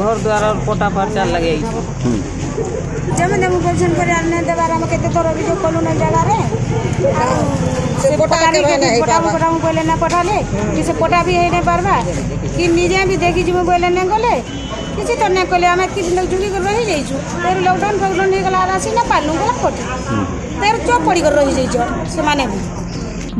ঘর দ্বার কোটা ফারচা লাগিয়ে যেমন আমি বলছেন করে আর না দেবার আমাকে তো তোর অভিযোগ করলো না জায়গারে সে পটা পটা বলে না পঠালে কি সে পটা বি হয়ে না পারবা কি নিজে আমি দেখি যাবো বলে না গলে কিছু তো না কলে আমি কিছু লোক ঝুঁকি করে রহি যাইছু তোর লকডাউন ফকডাউন হয়ে গেল আর আসি না পারলু গেলাম কোটি তোর চোখ পড়ি করে রহি যাইছ সেমানে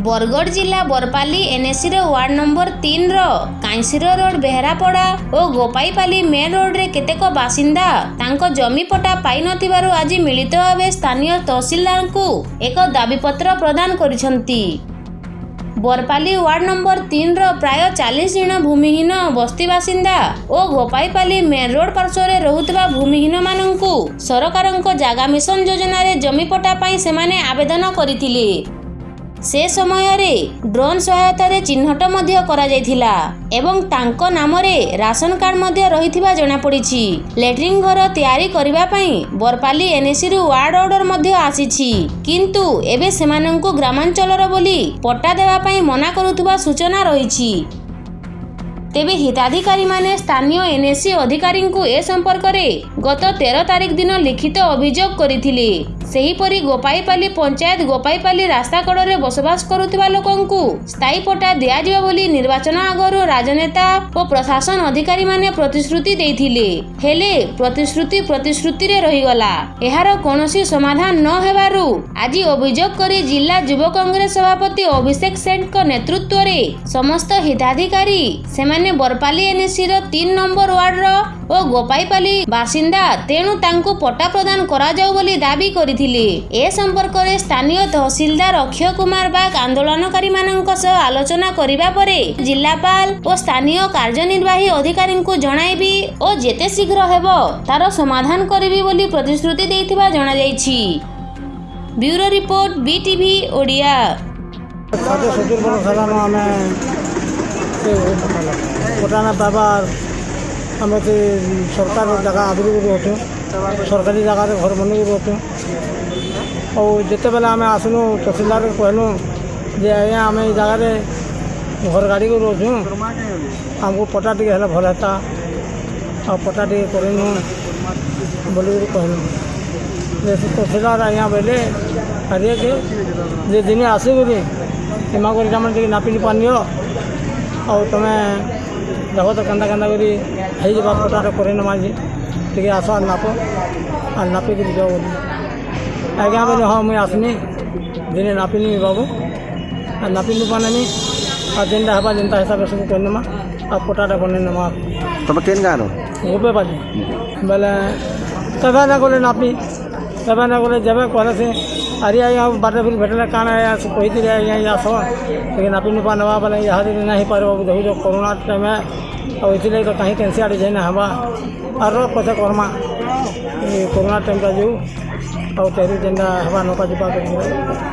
ବରଗଡ଼ ଜିଲ୍ଲା ବରପାଲି ଏନ୍ଏସିର ୱାର୍ଡ ନମ୍ବର ତିନିର କାଇଁସିର ରୋଡ୍ ବେହେରାପଡ଼ା ଓ ଗୋପାଇପାଲି ମେନ୍ ରୋଡ୍ରେ କେତେକ ବାସିନ୍ଦା ତାଙ୍କ ଜମି ପଟା ପାଇନଥିବାରୁ ଆଜି ମିଳିତ ଭାବେ ସ୍ଥାନୀୟ ତହସିଲଦାରଙ୍କୁ ଏକ ଦାବିପତ୍ର ପ୍ରଦାନ କରିଛନ୍ତି ବରପାଲି ୱାର୍ଡ ନମ୍ବର ତିନିର ପ୍ରାୟ ଚାଳିଶ ଜଣ ଭୂମିହୀନ ବସ୍ତି ବାସିନ୍ଦା ଓ ଗୋପାଇପାଲି ମେନ୍ ରୋଡ୍ ପାର୍ଶ୍ୱରେ ରହୁଥିବା ଭୂମିହୀନମାନଙ୍କୁ ସରକାରଙ୍କ ଜାଗା ମିଶନ ଯୋଜନାରେ ଜମି ପଟା ପାଇଁ ସେମାନେ ଆବେଦନ କରିଥିଲେ ସେ ସମୟରେ ଡ୍ରୋନ୍ ସହାୟତାରେ ଚିହ୍ନଟ ମଧ୍ୟ କରାଯାଇଥିଲା ଏବଂ ତାଙ୍କ ନାମରେ ରାସନ କାର୍ଡ ମଧ୍ୟ ରହିଥିବା ଜଣାପଡ଼ିଛି ଲେଟ୍ରିନ୍ ଘର ତିଆରି କରିବା ପାଇଁ ବରପାଲି ଏନ୍ଏସିରୁ ୱାର୍ଡ ଅର୍ଡର ମଧ୍ୟ ଆସିଛି କିନ୍ତୁ ଏବେ ସେମାନଙ୍କୁ ଗ୍ରାମାଞ୍ଚଳର ବୋଲି ପଟ୍ଟା ଦେବା ପାଇଁ ମନା କରୁଥିବା ସୂଚନା ରହିଛି ତେବେ ହିତାଧିକାରୀମାନେ ସ୍ଥାନୀୟ ଏନ୍ଏସି ଅଧିକାରୀଙ୍କୁ ଏ ସମ୍ପର୍କରେ ଗତ ତେର ତାରିଖ ଦିନ ଲିଖିତ ଅଭିଯୋଗ କରିଥିଲେ ସେହିପରି ଗୋପାଇପାଲି ପଞ୍ଚାୟତ ଗୋପାଇପାଲି ରାସ୍ତା କଡରେ ବସବାସ କରୁଥିବା ଲୋକଙ୍କୁ ସ୍ଥାୟୀ ପଟା ଦିଆଯିବ ବୋଲି ନିର୍ବାଚନ ଆଗରୁ ରାଜନେତା ଓ ପ୍ରଶାସନ ଅଧିକାରୀମାନେ ପ୍ରତିଶ୍ରୁତି ଦେଇଥିଲେ ହେଲେ ପ୍ରତିଶ୍ରୁତି ପ୍ରତିଶ୍ରୁତିରେ ରହିଗଲା ଏହାର କୌଣସି ସମାଧାନ ନ ହେବାରୁ ଆଜି ଅଭିଯୋଗ କରି ଜିଲ୍ଲା ଯୁବ କଂଗ୍ରେସ ସଭାପତି ଅଭିଷେକ ସେଠଙ୍କ ନେତୃତ୍ୱରେ ସମସ୍ତ ହିତାଧିକାରୀ ସେମାନେ ବରପାଲି ଏନ୍ଏସିର ତିନି ନମ୍ବର ୱାର୍ଡର ଓ ଗୋପାଇପାଲି ବାସିନ୍ଦା ତେଣୁ ତାଙ୍କୁ ପଟ୍ଟା ପ୍ରଦାନ କରାଯାଉ ବୋଲି ଦାବି କରିଥିଲେ ଏ ସମ୍ପର୍କରେ ସ୍ଥାନୀୟ ତହସିଲଦାର ଅକ୍ଷୟ କୁମାର ବାଗ ଆନ୍ଦୋଳନକାରୀମାନଙ୍କ ସହ ଆଲୋଚନା କରିବା ପରେ ଜିଲ୍ଲାପାଳ ଓ ସ୍ଥାନୀୟ କାର୍ଯ୍ୟନିର୍ବାହୀ ଅଧିକାରୀଙ୍କୁ ଜଣାଇବି ଓ ଯେତେ ଶୀଘ୍ର ହେବ ତାର ସମାଧାନ କରିବି ବୋଲି ପ୍ରତିଶ୍ରୁତି ଦେଇଥିବା ଜଣାଯାଇଛି ବ୍ୟୁରୋ ରିପୋର୍ଟ ବିଟିଭି ଓଡ଼ିଆ ଷାଠିଏ ସତୁରି ବର୍ଷ ହେଲାନ ଆମେ ପଟାନା ପାଇବାର আমাদের সরকারে জায়গা অসুবিধা হয়ে তো সরকারি জায়গায় ঘর বনিব হতো ও জেতেবেলে আমি আসনু তহসিলদার কইনু যে আয়ে আমি এই জায়গায় ঘর গাড়ি কইছো আমগো পটা দিকে হলো ভাতা পটা দেই কইনু বলি কইনু তহসিলদার আয়া Bele আদে যে দিনে আসি গরে সীমা গরে কাম করি নাপিনি পানিও ও তুমি ଦେଖ ତ କେନ୍ତା କେନ୍ତା କରି ହେଇଯିବା যাবা ফটোটা করে না মাঝে ଟିକେ ଆସ ଆର୍ ନାପ ଆର୍ ନାପିକିରି ଯାଅ ବୋଲି ଆଜ୍ଞା ବୋଲେ ହଁ ମୁଇଁ ଆସ୍ମି ଦିନେ ନାପିନି ବାବୁ ଆର୍ ନାପିଲୁ ପାନେମି ଆର୍ ଯେନ୍ଟା ହେବା ଯେନ୍ତା ହିସାବରେ ସବୁ କରିନେମା ଆଉ ପଟାଟା ବନେଇ ନେମା ତମେ କେନ୍ ଗାଁର ଗୋପେ ବାଜି ବୋଲେ କେବେ ନା ଗଲେ ନାପି କେବେ ନା ଗଲେ ଯେବେ କଲେ ସେ अरे यहाँ बारे फिर भेटला कान यहाँ से कोई यहाँ सब लेकिन अपनी नुपा ना बोले यहाँ दिन तो नहीं पर देखो जो कोरोना टाइम है तो इसलिए तो कहीं कैंसी आड़ी जाए ना हवा और कथ कोरोना टाइम का जो और तो तेरू जेना हवा नौका जुबा